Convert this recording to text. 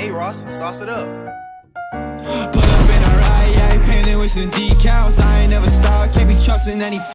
Hey, Ross, sauce it up. Pull up in a ride, yeah, painted with some decals. I ain't never stop, can't be trusting any.